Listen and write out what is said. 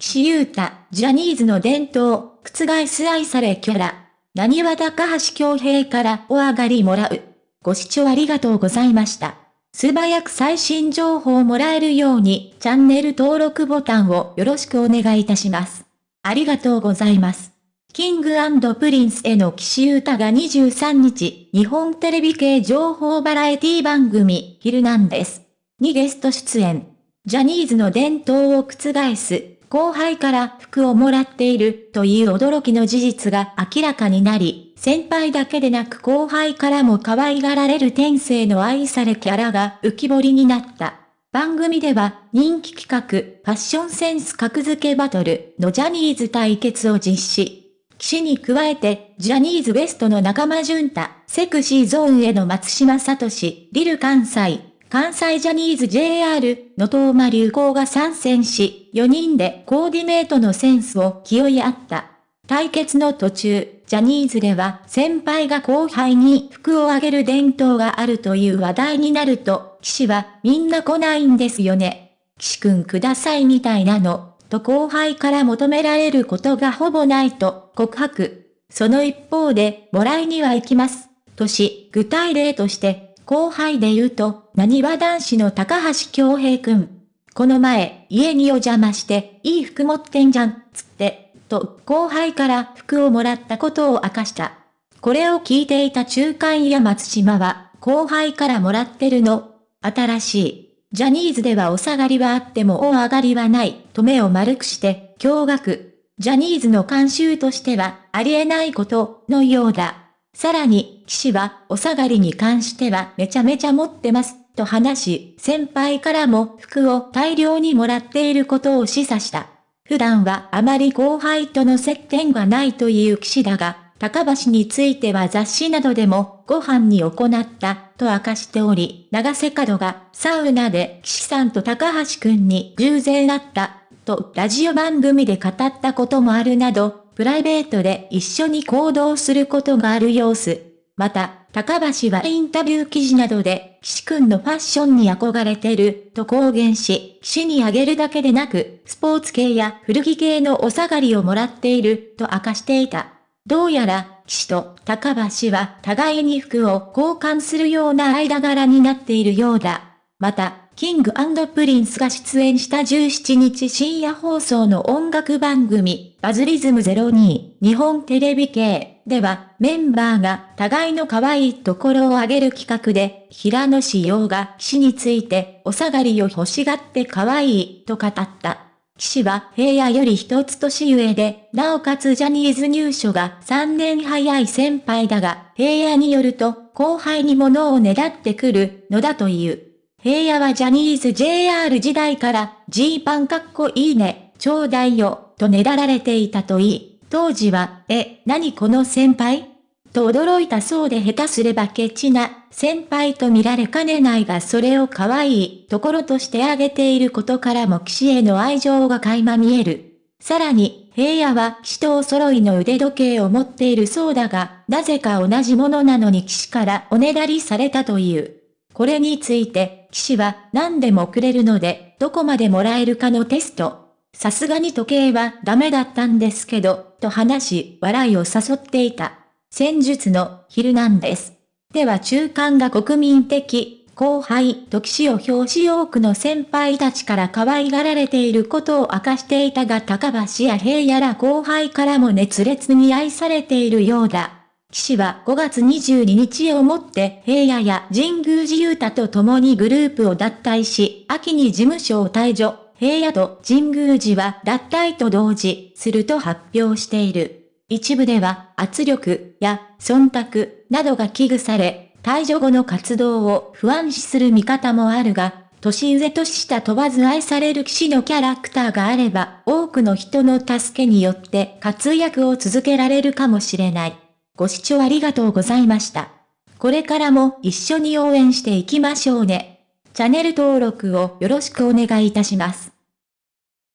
岸優太、ジャニーズの伝統、覆す愛されキャラ。なにわ高橋恭平からお下がりもらう。ご視聴ありがとうございました。素早く最新情報をもらえるように、チャンネル登録ボタンをよろしくお願いいたします。ありがとうございます。キングプリンスの岸優太が23日、日本テレビ系情報バラエティ番組、ヒルナンデスにゲスト出演。ジャニーズの伝統を覆す、後輩から服をもらっているという驚きの事実が明らかになり、先輩だけでなく後輩からも可愛がられる天性の愛されキャラが浮き彫りになった。番組では人気企画ファッションセンス格付けバトルのジャニーズ対決を実施。騎士に加えて、ジャニーズ WEST の仲間淳太、セクシーゾーンへの松島聡、リル関西、関西ジャニーズ JR の東間流行が参戦し、4人でコーディネートのセンスを気負い合った。対決の途中、ジャニーズでは先輩が後輩に服をあげる伝統があるという話題になると、騎士はみんな来ないんですよね。騎士くんくださいみたいなの、と後輩から求められることがほぼないと告白。その一方で、もらいには行きます。とし、具体例として後輩で言うと、何は男子の高橋京平くん。この前、家にお邪魔して、いい服持ってんじゃん、つって、と、後輩から服をもらったことを明かした。これを聞いていた中間や松島は、後輩からもらってるの。新しい。ジャニーズではお下がりはあってもお上がりはない、と目を丸くして、驚愕。ジャニーズの慣習としては、ありえないこと、のようだ。さらに、騎士は、お下がりに関してはめちゃめちゃ持ってます、と話し、先輩からも服を大量にもらっていることを示唆した。普段はあまり後輩との接点がないという騎士だが、高橋については雑誌などでもご飯に行った、と明かしており、長瀬角がサウナで騎士さんと高橋くんに偶然会った、とラジオ番組で語ったこともあるなど、プライベートで一緒に行動することがある様子。また、高橋はインタビュー記事などで、岸くんのファッションに憧れてる、と公言し、岸にあげるだけでなく、スポーツ系や古着系のお下がりをもらっている、と明かしていた。どうやら、岸と高橋は互いに服を交換するような間柄になっているようだ。また、キングプリンスが出演した17日深夜放送の音楽番組、バズリズム02、日本テレビ系では、メンバーが互いの可愛いところを上げる企画で、平野紫耀が岸についてお下がりを欲しがって可愛いと語った。騎士は平野より一つ年上で、なおかつジャニーズ入所が3年早い先輩だが、平野によると後輩に物をねだってくるのだという。平野はジャニーズ JR 時代から、ジーパンかっこいいね、ちょうだいよ、とねだられていたといい、当時は、え、何この先輩？と驚いたそうで下手すればケチな先輩と見られかねないがそれを可愛いところとしてあげていることからも騎士への愛情が垣間見える。さらに、平野は騎士とお揃いの腕時計を持っているそうだが、なぜか同じものなのに騎士からおねだりされたという。これについて、騎士は何でもくれるので、どこまでもらえるかのテスト。さすがに時計はダメだったんですけど、と話し、笑いを誘っていた。戦術のヒルナンデス。では中間が国民的、後輩と騎士を表し多くの先輩たちから可愛がられていることを明かしていたが高橋や平野ら後輩からも熱烈に愛されているようだ。騎士は5月22日をもって平野や神宮寺勇太と共にグループを脱退し、秋に事務所を退場、平野と神宮寺は脱退と同時、すると発表している。一部では圧力や忖度などが危惧され、退場後の活動を不安視する見方もあるが、年上年下問わず愛される騎士のキャラクターがあれば、多くの人の助けによって活躍を続けられるかもしれない。ご視聴ありがとうございました。これからも一緒に応援していきましょうね。チャンネル登録をよろしくお願いいたします。